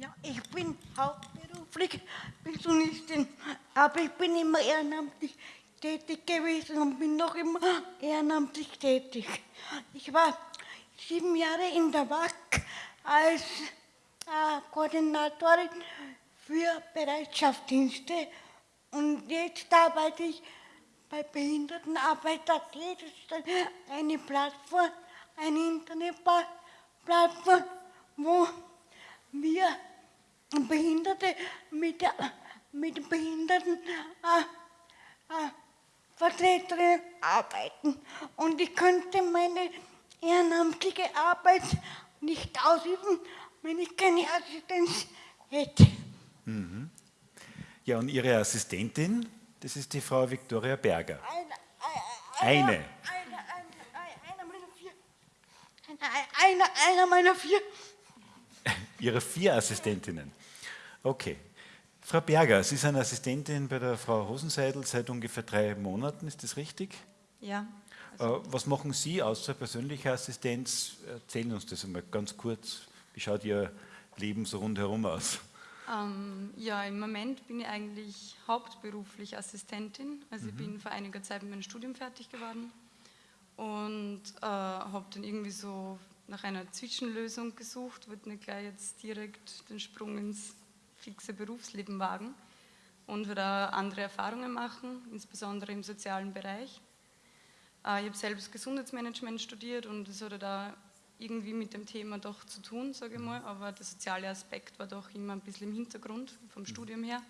Ja, ich bin hauptberuflich Pensionistin, aber ich bin immer ehrenamtlich tätig gewesen und bin noch immer ehrenamtlich tätig. Ich war sieben Jahre in der WAC als äh, Koordinatorin für Bereitschaftsdienste und jetzt arbeite ich bei Behindertenarbeit.at. Das ist eine Plattform, eine Internetplattform, wo wir Behinderte mit, mit Behinderten äh, äh, Vertreterinnen arbeiten. Und ich könnte meine ehrenamtliche Arbeit nicht ausüben, wenn ich keine Assistenz hätte. Mhm. Ja, und Ihre Assistentin, das ist die Frau Viktoria Berger. Eine. Eine. Einer meiner vier. Einer, einer meiner vier. Ihre vier Assistentinnen. Okay. Frau Berger, Sie sind Assistentin bei der Frau Hosenseidel seit ungefähr drei Monaten, ist das richtig? Ja. Also Was machen Sie außer persönlicher Assistenz? Erzählen uns das einmal ganz kurz. Wie schaut Ihr Leben so rundherum aus? Ähm, ja, im Moment bin ich eigentlich hauptberuflich Assistentin. Also mhm. ich bin vor einiger Zeit mit meinem Studium fertig geworden und äh, habe dann irgendwie so nach einer Zwischenlösung gesucht, wollte nicht gleich jetzt direkt den Sprung ins fixe Berufsleben wagen und würde andere Erfahrungen machen, insbesondere im sozialen Bereich. Äh, ich habe selbst Gesundheitsmanagement studiert und es hatte da irgendwie mit dem Thema doch zu tun, sage ich mal, aber der soziale Aspekt war doch immer ein bisschen im Hintergrund vom Studium her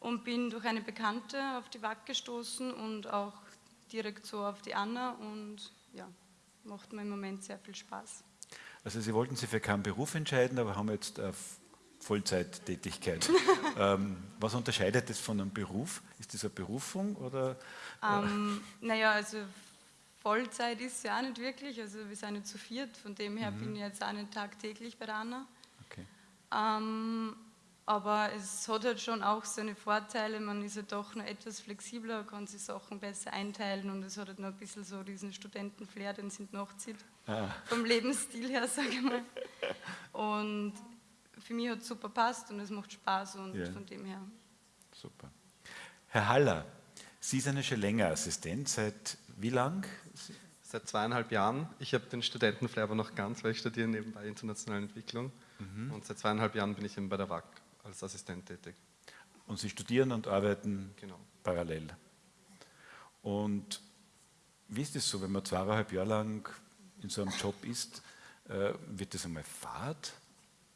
und bin durch eine Bekannte auf die WAC gestoßen und auch direkt so auf die Anna und ja, macht mir im Moment sehr viel Spaß. Also Sie wollten sich für keinen Beruf entscheiden, aber haben jetzt eine Vollzeittätigkeit. ähm, was unterscheidet das von einem Beruf? Ist das eine Berufung oder? Ähm, naja, also Vollzeit ist ja auch nicht wirklich, also wir sind nicht zu viert, von dem her mhm. bin ich jetzt auch nicht tagtäglich bei der Anna. Okay. Ähm, aber es hat halt schon auch seine Vorteile, man ist ja doch noch etwas flexibler, kann sich Sachen besser einteilen und es hat halt noch ein bisschen so diesen Studentenflair, den es noch zieht, ah. vom Lebensstil her, sage ich mal. Und für mich hat es super passt und es macht Spaß und ja. von dem her. Super. Herr Haller, Sie sind ja schon länger Assistent, seit wie lang? Seit zweieinhalb Jahren. Ich habe den Studentenflair aber noch ganz, weil ich studiere nebenbei internationale Entwicklung. Mhm. Und seit zweieinhalb Jahren bin ich eben bei der WAC als Assistent tätig. Und Sie studieren und arbeiten genau. parallel. Und wie ist es so, wenn man zweieinhalb Jahre lang in so einem Job ist, äh, wird das einmal Fahrt?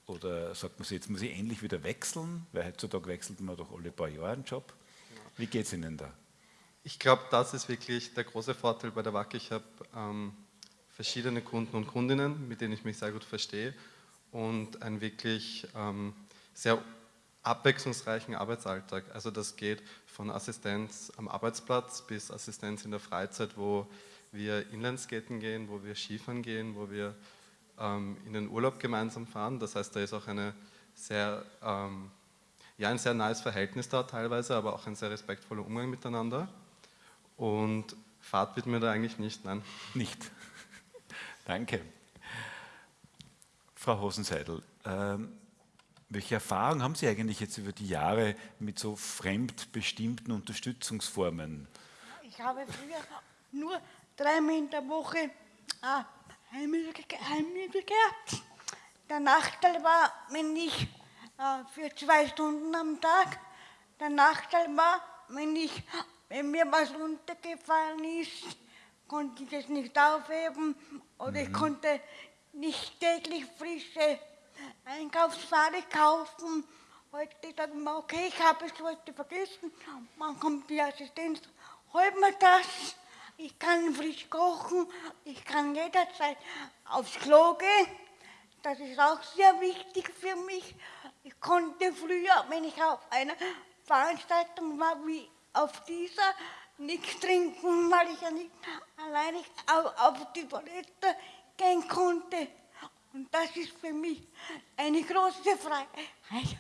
Oder sagt man sich, jetzt muss ich endlich wieder wechseln? Weil heutzutage wechselt man doch alle paar Jahre einen Job. Genau. Wie geht es Ihnen da? Ich glaube, das ist wirklich der große Vorteil bei der WAC. Ich habe ähm, verschiedene Kunden und Kundinnen, mit denen ich mich sehr gut verstehe und einen wirklich ähm, sehr abwechslungsreichen Arbeitsalltag. Also das geht von Assistenz am Arbeitsplatz bis Assistenz in der Freizeit, wo wir Inlandskaten gehen, wo wir Skifahren gehen, wo wir ähm, in den Urlaub gemeinsam fahren. Das heißt, da ist auch eine sehr, ähm, ja, ein sehr nahes Verhältnis da teilweise, aber auch ein sehr respektvoller Umgang miteinander. Und Fahrt wird mir da eigentlich nicht, nein. Nicht. Danke. Frau Hosenseidel, ähm, welche Erfahrung haben Sie eigentlich jetzt über die Jahre mit so fremdbestimmten Unterstützungsformen? Ich habe früher nur dreimal in der Woche ah, Heimmittel gehabt. Der Nachteil war, wenn ich äh, für zwei Stunden am Tag, der Nachteil war, wenn ich wenn mir was runtergefallen ist, konnte ich es nicht aufheben oder mhm. ich konnte nicht täglich frische Einkaufsware kaufen. Heute sagt man, okay, ich habe es heute vergessen. Man kommt die Assistenz, holt mir das. Ich kann frisch kochen, ich kann jederzeit aufs Klo gehen. Das ist auch sehr wichtig für mich. Ich konnte früher, wenn ich auf einer Veranstaltung war, wie auf dieser nichts trinken, weil ich ja nicht alleine auf die Toilette gehen konnte. Und das ist für mich eine große Freiheit.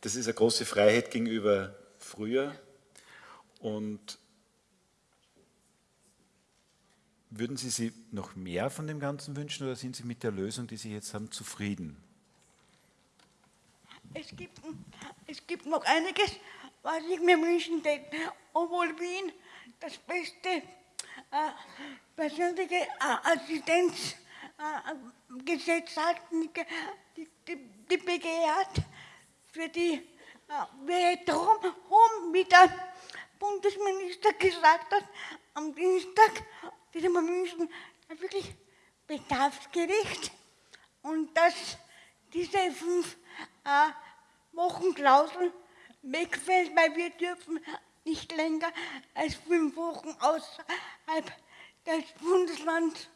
Das ist eine große Freiheit gegenüber früher. Und würden Sie sich noch mehr von dem Ganzen wünschen oder sind Sie mit der Lösung, die Sie jetzt haben, zufrieden? Es gibt, es gibt noch einiges, was ich mir wünschen würde, obwohl Wien das beste äh, persönliche äh, Assistenzgesetz äh, hat, die, die, die BG hat, für die äh, wir darum, wie der Bundesminister gesagt hat, am Dienstag, die wir wünschen, wirklich bedarfsgerecht und dass diese fünf äh, Wochenklausel wegfällt, weil wir dürfen nicht länger als fünf Wochen außerhalb des Bundeslands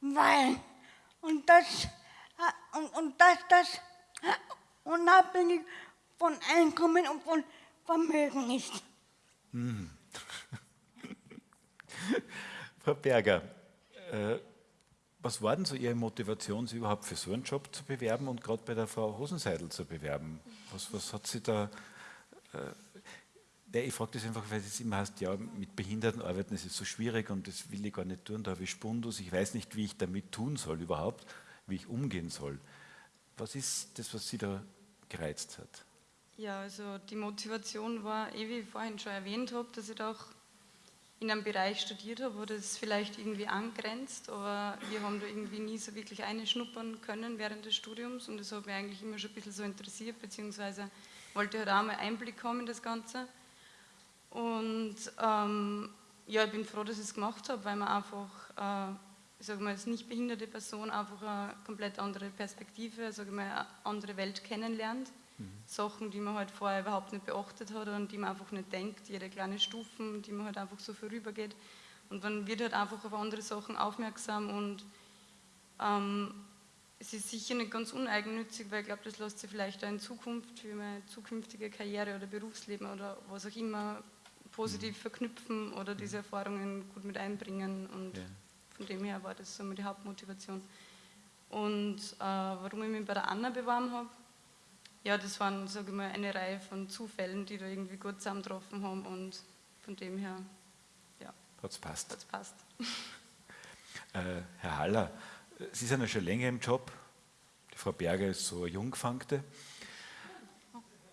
weilen. Und das, äh, und, und das, das äh, unabhängig von Einkommen und von Vermögen ist. Hm. Frau Berger, äh, was war denn so Ihre Motivation, sich überhaupt für so einen Job zu bewerben und gerade bei der Frau Hosenseidel zu bewerben? Was, was hat Sie da... Äh, ich frage das einfach, weil es immer heißt, ja, mit Behinderten arbeiten ist so schwierig und das will ich gar nicht tun, da habe ich Spundus, ich weiß nicht, wie ich damit tun soll überhaupt, wie ich umgehen soll. Was ist das, was Sie da gereizt hat? Ja, also die Motivation war, eh wie ich vorhin schon erwähnt habe, dass ich doch in einem Bereich studiert habe, wo das vielleicht irgendwie angrenzt, aber wir haben da irgendwie nie so wirklich einschnuppern können während des Studiums und das hat mich eigentlich immer schon ein bisschen so interessiert, beziehungsweise wollte halt auch mal Einblick haben in das Ganze. Und ähm, ja, ich bin froh, dass ich es gemacht habe, weil man einfach, äh, ich sage mal, als nicht behinderte Person einfach eine komplett andere Perspektive, sage mal, eine andere Welt kennenlernt. Mhm. Sachen, die man halt vorher überhaupt nicht beachtet hat und die man einfach nicht denkt, jede kleine Stufen, die man halt einfach so vorübergeht. Und man wird halt einfach auf andere Sachen aufmerksam und ähm, es ist sicher nicht ganz uneigennützig, weil ich glaube, das lässt sich vielleicht auch in Zukunft für meine zukünftige Karriere oder Berufsleben oder was auch immer positiv mhm. verknüpfen oder mhm. diese Erfahrungen gut mit einbringen und ja. von dem her war das so die Hauptmotivation. Und äh, warum ich mich bei der Anna beworben habe, ja, das waren, sage ich mal, eine Reihe von Zufällen, die da irgendwie gut zusammengetroffen haben und von dem her, ja. Hat es passt. Hat's passt. Äh, Herr Haller, Sie sind ja schon länger im Job. Die Frau Berger ist so eine Jungfangte.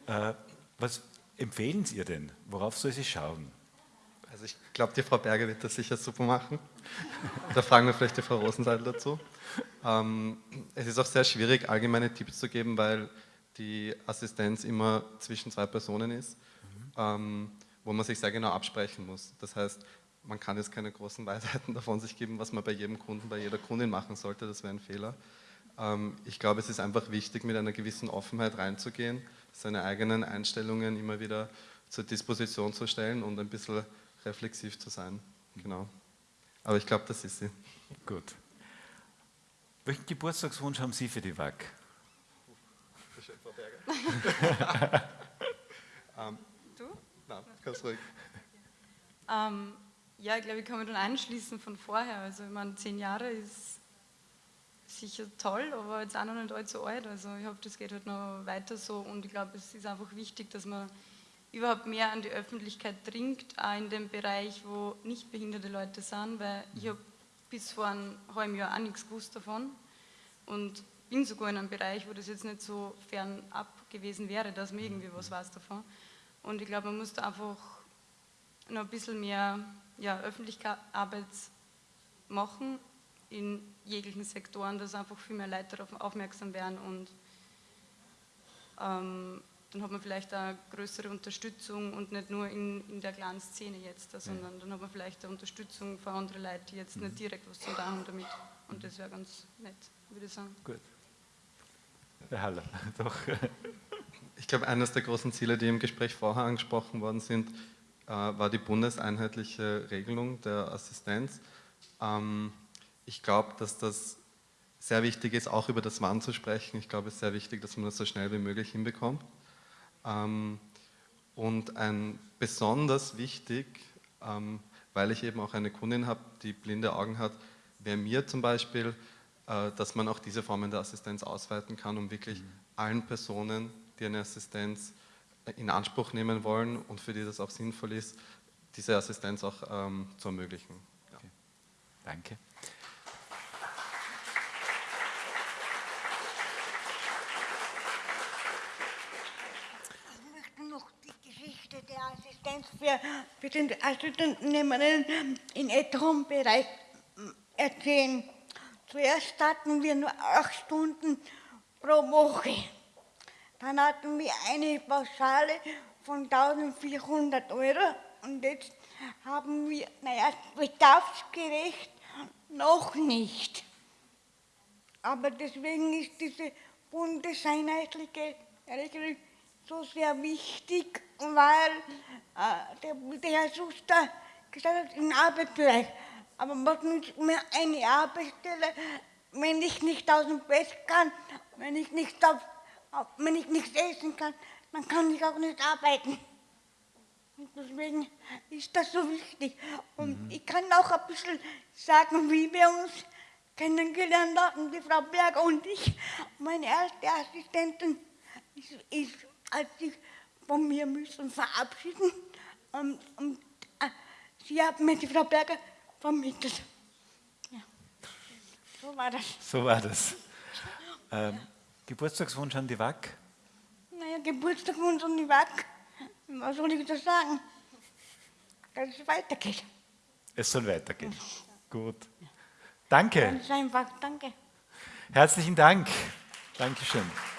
Äh, was empfehlen Sie ihr denn? Worauf soll sie schauen? Also ich glaube, die Frau Berger wird das sicher super machen. Da fragen wir vielleicht die Frau Rosenseidel dazu. Ähm, es ist auch sehr schwierig, allgemeine Tipps zu geben, weil die Assistenz immer zwischen zwei Personen ist, mhm. ähm, wo man sich sehr genau absprechen muss. Das heißt, man kann jetzt keine großen Weisheiten davon sich geben, was man bei jedem Kunden, bei jeder Kundin machen sollte, das wäre ein Fehler. Ähm, ich glaube, es ist einfach wichtig, mit einer gewissen Offenheit reinzugehen, seine eigenen Einstellungen immer wieder zur Disposition zu stellen und ein bisschen reflexiv zu sein. Genau. Aber ich glaube, das ist sie. Gut. Welchen Geburtstagswunsch haben Sie für die WAG? ähm, du? Nein, ganz ruhig. Ähm, ja, ich glaube, ich kann mich dann anschließen von vorher. Also, ich meine, zehn Jahre ist sicher toll, aber jetzt auch noch nicht allzu alt. Also, ich hoffe, das geht halt noch weiter so und ich glaube, es ist einfach wichtig, dass man überhaupt mehr an die Öffentlichkeit dringt, auch in dem Bereich, wo nicht behinderte Leute sind, weil ich habe bis vor einem halben Jahr auch nichts gewusst davon und bin sogar in einem Bereich, wo das jetzt nicht so fernab gewesen wäre, dass man irgendwie was weiß davon. Und ich glaube, man muss da einfach noch ein bisschen mehr ja, Öffentlichkeitsarbeit machen in jeglichen Sektoren, dass einfach viel mehr Leute darauf aufmerksam werden und ähm, dann hat man vielleicht eine größere Unterstützung und nicht nur in, in der kleinen Szene jetzt, sondern dann hat man vielleicht eine Unterstützung für andere Leute, die jetzt mhm. nicht direkt was zu tun haben damit. Und das wäre ganz nett, würde ich sagen. Gut. Herr Haller, doch. Ich glaube, eines der großen Ziele, die im Gespräch vorher angesprochen worden sind, äh, war die bundeseinheitliche Regelung der Assistenz. Ähm, ich glaube, dass das sehr wichtig ist, auch über das Wann zu sprechen. Ich glaube, es ist sehr wichtig, dass man das so schnell wie möglich hinbekommt. Ähm, und ein besonders wichtig, ähm, weil ich eben auch eine Kundin habe, die blinde Augen hat, wäre mir zum Beispiel äh, dass man auch diese Formen der Assistenz ausweiten kann, um wirklich mhm. allen Personen, die eine Assistenz äh, in Anspruch nehmen wollen und für die das auch sinnvoll ist, diese Assistenz auch ähm, zu ermöglichen. Ja. Okay. Danke. Ich möchte noch die Geschichte der Assistenz für, für den Assistentennehmerinnen im älteren Bereich ähm, erzählen. Zuerst hatten wir nur acht Stunden pro Woche. Dann hatten wir eine Pauschale von 1400 Euro und jetzt haben wir, naja, bedarfsgerecht noch nicht. Aber deswegen ist diese bundeseinheitliche Regelung so sehr wichtig, weil äh, der, der Herr Schuster gesagt hat, in Arbeitsbereich. Aber was nützt mir eine Arbeitsstelle, wenn ich nicht aus dem Bett kann, wenn ich nicht, auf, wenn ich nichts essen kann, dann kann ich auch nicht arbeiten. Und deswegen ist das so wichtig. Und ich kann auch ein bisschen sagen, wie wir uns kennengelernt haben, die Frau Berger und ich. Meine erste Assistentin ist, ist als ich von mir müssen verabschieden. Und, und äh, sie hat mir die Frau Berger vermittelt. Ja. So war das. So war das. Ähm, Geburtstagswunsch an die WAC? Naja, Geburtstagswunsch und die WAC. Was soll ich das sagen? Dass es weitergeht. Es soll weitergehen. Gut. Danke. Ganz einfach, danke. Herzlichen Dank. Dankeschön.